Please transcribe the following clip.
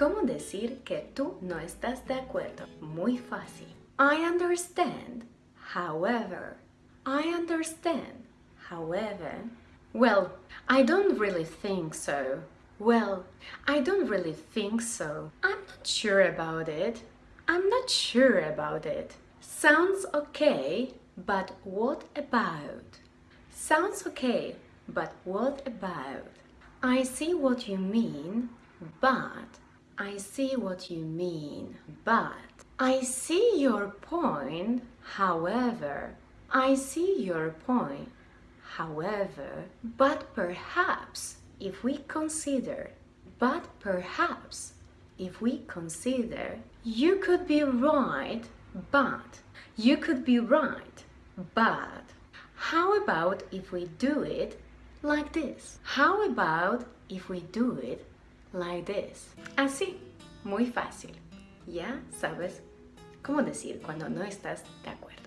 ¿Cómo decir que tú no estás de acuerdo? Muy fácil. I understand, however. I understand, however. Well, I don't really think so. Well, I don't really think so. I'm not sure about it. I'm not sure about it. Sounds okay, but what about? Sounds okay, but what about? I see what you mean, but I see what you mean, but I see your point, however. I see your point, however. But perhaps if we consider, but perhaps if we consider, you could be right, but you could be right, but how about if we do it like this? How about if we do it like this? Así, muy fácil. Ya sabes cómo decir cuando no estás de acuerdo.